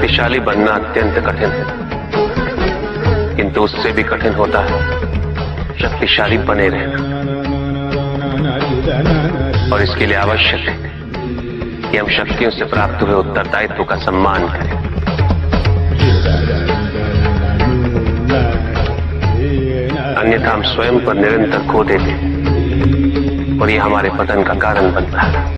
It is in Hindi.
शक्तिशाली बनना अत्यंत कठिन है। किंतु उससे भी कठिन होता है। शक्तिशाली बने रहना। और इसके लिए आवश्यक है कि हम शक्तियों से प्राप्त हुए उत्तरदायित्व का सम्मान करें। अन्यथा हम स्वयं पर निरंतर खो देते और ये हमारे पतन का कारण बनता है।